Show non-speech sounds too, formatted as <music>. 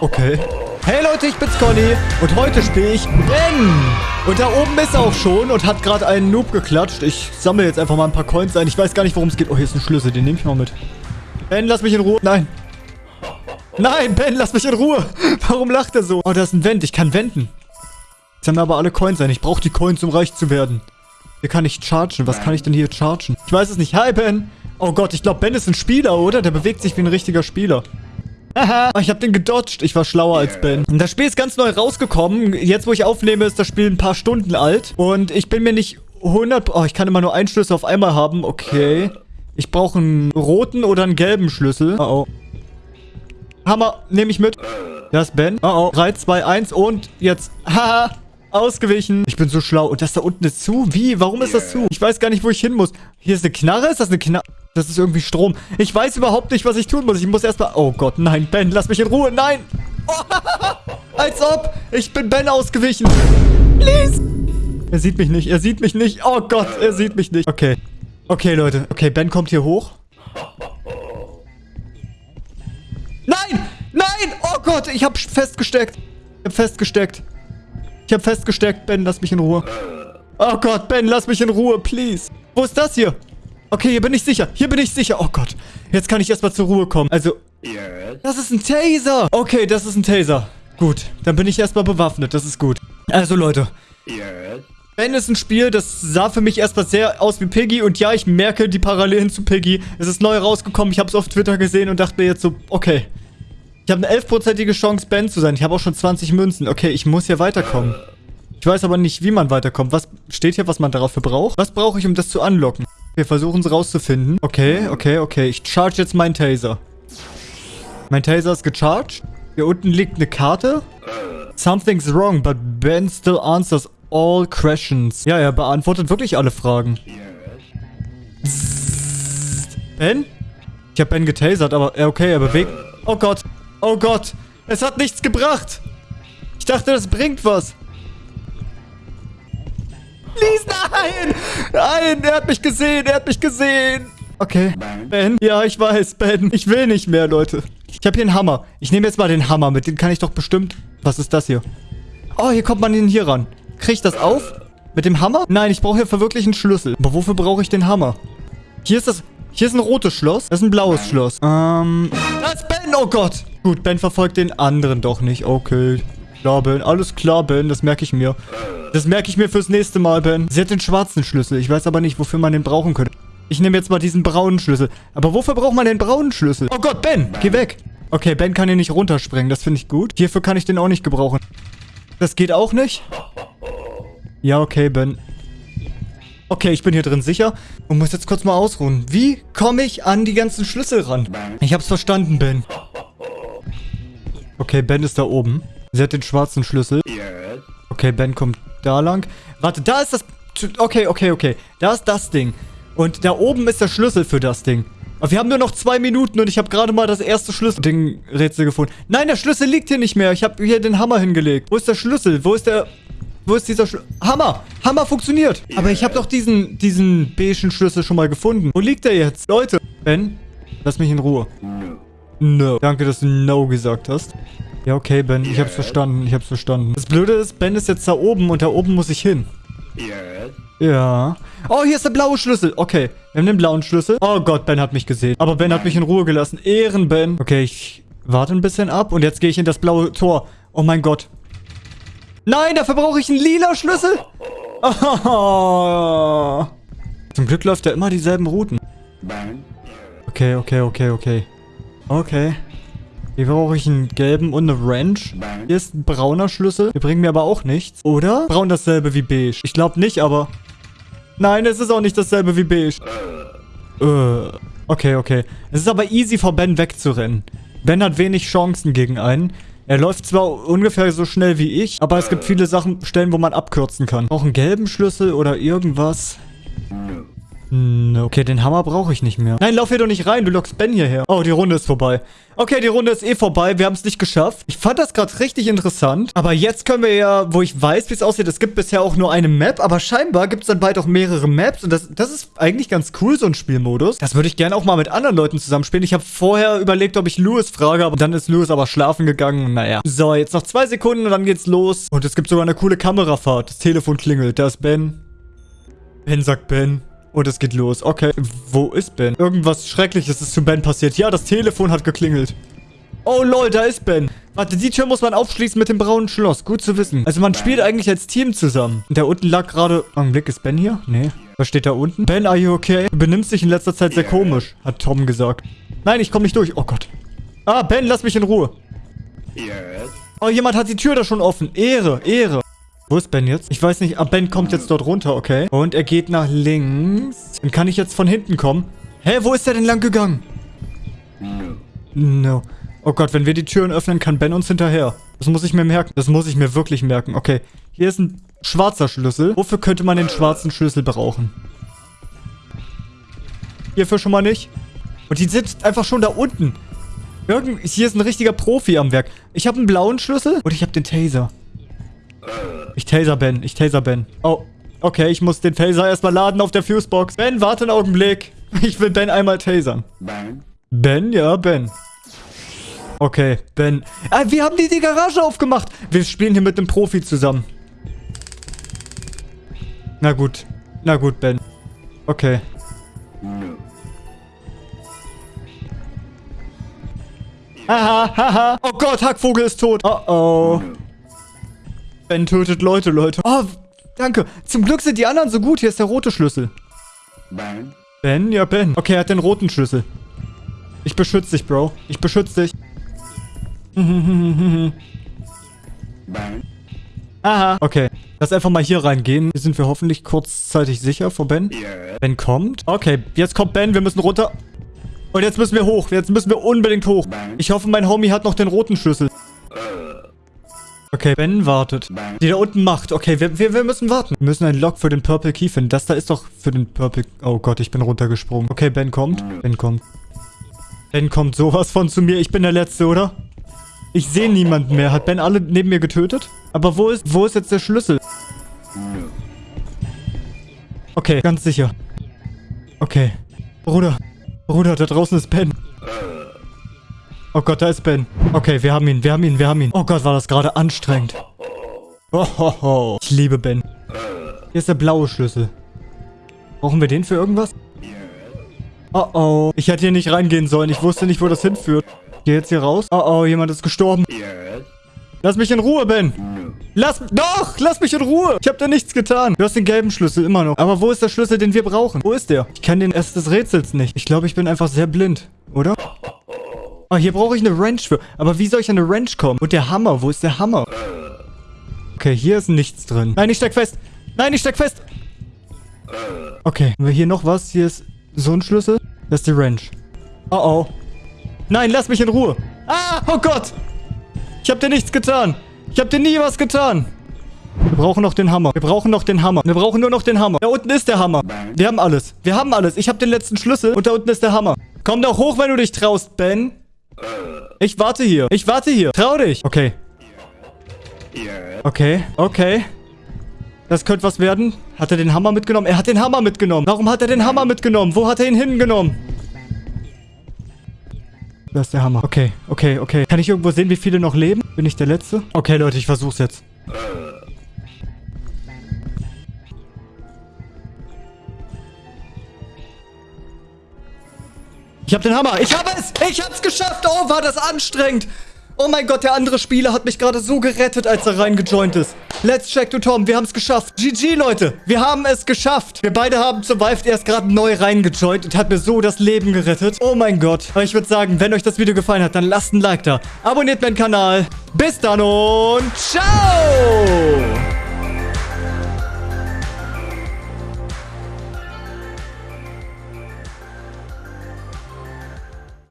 Okay. Hey Leute, ich bin's Conny und heute spiele ich Ben. Und da oben ist er auch schon und hat gerade einen Noob geklatscht. Ich sammle jetzt einfach mal ein paar Coins ein. Ich weiß gar nicht, worum es geht. Oh, hier ist ein Schlüssel, den nehme ich mal mit. Ben, lass mich in Ruhe. Nein. Nein, Ben, lass mich in Ruhe. <laughs> Warum lacht er so? Oh, da ist ein Vent. Ich kann wenden. Jetzt haben wir aber alle Coins ein. Ich brauche die Coins, um reich zu werden. Hier kann ich chargen. Was kann ich denn hier chargen? Ich weiß es nicht. Hi, Ben. Oh Gott, ich glaube, Ben ist ein Spieler, oder? Der bewegt sich wie ein richtiger Spieler. Haha, <laughs> ich habe den gedodged. Ich war schlauer als Ben. Das Spiel ist ganz neu rausgekommen. Jetzt, wo ich aufnehme, ist das Spiel ein paar Stunden alt. Und ich bin mir nicht 100... Oh, ich kann immer nur einen Schlüssel auf einmal haben. Okay. Ich brauche einen roten oder einen gelben Schlüssel. Oh, oh. Hammer, nehme ich mit. Das ist Ben. Oh, oh. 3, 2, 1 und jetzt... <laughs> Haha. Ausgewichen. Ich bin so schlau. Und das da unten ist zu? Wie? Warum ist das zu? Ich weiß gar nicht, wo ich hin muss. Hier ist eine Knarre? Ist das eine Knarre? Das ist irgendwie Strom. Ich weiß überhaupt nicht, was ich tun muss. Ich muss erstmal... Oh Gott, nein, Ben, lass mich in Ruhe. Nein. Oh, <laughs> als ob. Ich bin Ben ausgewichen. Please. Er sieht mich nicht. Er sieht mich nicht. Oh Gott, er sieht mich nicht. Okay. Okay, Leute. Okay, Ben kommt hier hoch. Nein! Nein! Oh Gott, ich habe festgesteckt. Ich habe festgesteckt. Ich habe festgesteckt. Ben, lass mich in Ruhe. Oh Gott, Ben, lass mich in Ruhe, please. Wo ist das hier? Okay, hier bin ich sicher. Hier bin ich sicher. Oh Gott. Jetzt kann ich erstmal zur Ruhe kommen. Also, das ist ein Taser. Okay, das ist ein Taser. Gut, dann bin ich erstmal bewaffnet. Das ist gut. Also, Leute. Ben ist ein Spiel, das sah für mich erstmal sehr aus wie Piggy. Und ja, ich merke die Parallelen zu Piggy. Es ist neu rausgekommen. Ich habe es auf Twitter gesehen und dachte mir jetzt so, okay. Ich habe eine 11%ige Chance, Ben zu sein. Ich habe auch schon 20 Münzen. Okay, ich muss hier weiterkommen. Ich weiß aber nicht, wie man weiterkommt. Was steht hier, was man dafür braucht? Was brauche ich, um das zu unlocken? Wir versuchen es rauszufinden. Okay, okay, okay. Ich charge jetzt meinen Taser. Mein Taser ist gecharged. Hier unten liegt eine Karte. Something's wrong, but Ben still answers all questions. Ja, er beantwortet wirklich alle Fragen. Ben? Ich habe Ben getasert, aber okay, er bewegt... Oh Gott. Oh Gott. Es hat nichts gebracht. Ich dachte, das bringt was. Please, nein! Nein, er hat mich gesehen, er hat mich gesehen. Okay. Ben? Ja, ich weiß, Ben. Ich will nicht mehr, Leute. Ich habe hier einen Hammer. Ich nehme jetzt mal den Hammer mit. Den kann ich doch bestimmt... Was ist das hier? Oh, hier kommt man ihn hier ran. Kriege ich das auf? Mit dem Hammer? Nein, ich brauche hier für wirklich einen Schlüssel. Aber wofür brauche ich den Hammer? Hier ist das... Hier ist ein rotes Schloss. Das ist ein blaues Schloss. Ähm... Das ist Ben! Oh Gott! Gut, Ben verfolgt den anderen doch nicht. Okay. Klar, Ben. Alles klar, Ben. Das merke ich mir. Das merke ich mir fürs nächste Mal, Ben. Sie hat den schwarzen Schlüssel. Ich weiß aber nicht, wofür man den brauchen könnte. Ich nehme jetzt mal diesen braunen Schlüssel. Aber wofür braucht man den braunen Schlüssel? Oh Gott, Ben, geh weg. Okay, Ben kann hier nicht runterspringen. Das finde ich gut. Hierfür kann ich den auch nicht gebrauchen. Das geht auch nicht? Ja, okay, Ben. Okay, ich bin hier drin sicher und muss jetzt kurz mal ausruhen. Wie komme ich an die ganzen Schlüssel ran? Ich hab's verstanden, Ben. Okay, Ben ist da oben. Sie hat den schwarzen Schlüssel. Okay, Ben kommt da lang. Warte, da ist das... Okay, okay, okay. Da ist das Ding. Und da oben ist der Schlüssel für das Ding. Aber wir haben nur noch zwei Minuten und ich habe gerade mal das erste Schlüssel-Ding-Rätsel gefunden. Nein, der Schlüssel liegt hier nicht mehr. Ich habe hier den Hammer hingelegt. Wo ist der Schlüssel? Wo ist der... Wo ist dieser Schlüssel? Hammer! Hammer funktioniert! Aber ich habe doch diesen, diesen beigen Schlüssel schon mal gefunden. Wo liegt der jetzt? Leute! Ben, lass mich in Ruhe. No. Danke, dass du No gesagt hast. Ja, okay, Ben. Ich hab's verstanden. Ich hab's verstanden. Das Blöde ist, Ben ist jetzt da oben und da oben muss ich hin. Ja. Oh, hier ist der blaue Schlüssel. Okay, wir haben den blauen Schlüssel. Oh Gott, Ben hat mich gesehen. Aber Ben hat mich in Ruhe gelassen. Ehren, Ben. Okay, ich warte ein bisschen ab und jetzt gehe ich in das blaue Tor. Oh mein Gott. Nein, dafür brauche ich einen lila Schlüssel. Oh. <laughs> Zum Glück läuft er immer dieselben Routen. Okay, okay, okay, okay. Okay. Hier brauche ich einen gelben und eine Wrench. Hier ist ein brauner Schlüssel. Die bringen mir aber auch nichts. Oder? Braun dasselbe wie beige. Ich glaube nicht, aber... Nein, es ist auch nicht dasselbe wie beige. Äh. Okay, okay. Es ist aber easy vor Ben wegzurennen. Ben hat wenig Chancen gegen einen. Er läuft zwar ungefähr so schnell wie ich, aber es gibt viele Sachen, Stellen, wo man abkürzen kann. Auch einen gelben Schlüssel oder irgendwas. No. Okay, den Hammer brauche ich nicht mehr. Nein, lauf hier doch nicht rein. Du lockst Ben hierher. Oh, die Runde ist vorbei. Okay, die Runde ist eh vorbei. Wir haben es nicht geschafft. Ich fand das gerade richtig interessant. Aber jetzt können wir ja, wo ich weiß, wie es aussieht, es gibt bisher auch nur eine Map. Aber scheinbar gibt es dann bald auch mehrere Maps. Und das, das ist eigentlich ganz cool, so ein Spielmodus. Das würde ich gerne auch mal mit anderen Leuten zusammenspielen. Ich habe vorher überlegt, ob ich Louis frage. Aber dann ist Louis aber schlafen gegangen. Naja. So, jetzt noch zwei Sekunden und dann geht's los. Und es gibt sogar eine coole Kamerafahrt. Das Telefon klingelt. Da ist Ben. Ben sagt Ben. Und es geht los. Okay, wo ist Ben? Irgendwas Schreckliches ist zu Ben passiert. Ja, das Telefon hat geklingelt. Oh lol, da ist Ben. Warte, die Tür muss man aufschließen mit dem braunen Schloss. Gut zu wissen. Also man spielt eigentlich als Team zusammen. Und da unten lag gerade... Augenblick, ist Ben hier? Nee. Was steht da unten? Ben, are you okay? Du benimmst dich in letzter Zeit sehr komisch, hat Tom gesagt. Nein, ich komme nicht durch. Oh Gott. Ah, Ben, lass mich in Ruhe. Oh, jemand hat die Tür da schon offen. Ehre, Ehre. Wo ist Ben jetzt? Ich weiß nicht. Ah, Ben kommt jetzt dort runter, okay. Und er geht nach links. Dann kann ich jetzt von hinten kommen. Hä, wo ist er denn lang gegangen? No. Oh Gott, wenn wir die Türen öffnen, kann Ben uns hinterher. Das muss ich mir merken. Das muss ich mir wirklich merken. Okay, hier ist ein schwarzer Schlüssel. Wofür könnte man den schwarzen Schlüssel brauchen? Hierfür schon mal nicht. Und die sind einfach schon da unten. Irgend hier ist ein richtiger Profi am Werk. Ich habe einen blauen Schlüssel und ich habe den Taser. Ich taser Ben. Ich taser Ben. Oh. Okay, ich muss den Taser erstmal laden auf der Fusebox. Ben, warte einen Augenblick. <laughs> Ich will Ben einmal tasern. Ben? Ben? Ja, Ben. Okay, Ben. Ah, wir haben die, die Garage aufgemacht. Wir spielen hier mit einem Profi zusammen. Na gut. Na gut, Ben. Okay. Haha, haha. Oh Gott, Hackvogel ist tot. Oh oh. Ben tötet Leute, Leute. Oh, danke. Zum Glück sind die anderen so gut. Hier ist der rote Schlüssel. Ben? Ben? Ja, Ben. Okay, er hat den roten Schlüssel. Ich beschütze dich, Bro. Ich beschütze dich. <laughs> Ben? Aha. Okay. Lass einfach mal hier reingehen. Hier sind wir hoffentlich kurzzeitig sicher vor Ben. Ben kommt. Okay, jetzt kommt Ben. Wir müssen runter. Und jetzt müssen wir hoch. Jetzt müssen wir unbedingt hoch. Ich hoffe, mein Homie hat noch den roten Schlüssel. Okay, Ben wartet. Die da unten macht. Okay, wir, wir, wir müssen warten. Wir müssen einen Lock für den Purple Key finden. Das da ist doch für den Purple... Oh Gott, ich bin runtergesprungen. Okay, Ben kommt. Ben kommt. Ben kommt sowas von zu mir. Ich bin der Letzte, oder? Ich sehe niemanden mehr. Hat Ben alle neben mir getötet? Aber wo ist, wo ist jetzt der Schlüssel? Okay, ganz sicher. Okay. Bruder. Bruder, da draußen ist Ben. Oh Gott, da ist Ben. Okay, wir haben ihn, wir haben ihn, wir haben ihn. Oh Gott, war das gerade anstrengend. Oh, ho, ho. Ich liebe Ben. Hier ist der blaue Schlüssel. Brauchen wir den für irgendwas? Oh oh. Ich hätte hier nicht reingehen sollen. Ich wusste nicht, wo das hinführt. Geh jetzt hier raus. Oh oh, jemand ist gestorben. Lass mich in Ruhe, Ben. Lass... Doch! Lass mich in Ruhe! Ich hab dir nichts getan. Du hast den gelben Schlüssel immer noch. Aber wo ist der Schlüssel, den wir brauchen? Wo ist der? Ich kann den erst des Rätsels nicht. Ich glaube, ich bin einfach sehr blind. Oder? Oh, hier brauche ich eine Wrench für. Aber wie soll ich an eine Wrench kommen? Und der Hammer, wo ist der Hammer? Okay, hier ist nichts drin. Nein, ich steck fest. Nein, ich steck fest. Okay, haben wir hier noch was? Hier ist so ein Schlüssel. Das ist die Wrench. Oh, oh. Nein, lass mich in Ruhe. Ah, oh Gott. Ich habe dir nichts getan. Ich habe dir nie was getan. Wir brauchen noch den Hammer. Wir brauchen noch den Hammer. Wir brauchen nur noch den Hammer. Da unten ist der Hammer. Wir haben alles. Wir haben alles. Ich habe den letzten Schlüssel und da unten ist der Hammer. Komm doch hoch, wenn du dich traust, Ben. Ich warte hier. Ich warte hier. Trau dich. Okay. Okay. Okay. Das könnte was werden. Hat er den Hammer mitgenommen? Er hat den Hammer mitgenommen. Warum hat er den Hammer mitgenommen? Wo hat er ihn hingenommen? Da ist der Hammer. Okay, okay, okay. Kann ich irgendwo sehen, wie viele noch leben? Bin ich der Letzte? Okay, Leute, ich versuch's jetzt. Ich hab den Hammer. Ich hab es. Ich hab's geschafft. Oh, war das anstrengend. Oh mein Gott, der andere Spieler hat mich gerade so gerettet, als er reingejoint ist. Let's check to Tom. Wir haben es geschafft. GG, Leute. Wir haben es geschafft. Wir beide haben survived. Er ist gerade neu reingejoint und hat mir so das Leben gerettet. Oh mein Gott. Aber ich würde sagen, wenn euch das Video gefallen hat, dann lasst ein Like da. Abonniert meinen Kanal. Bis dann und ciao.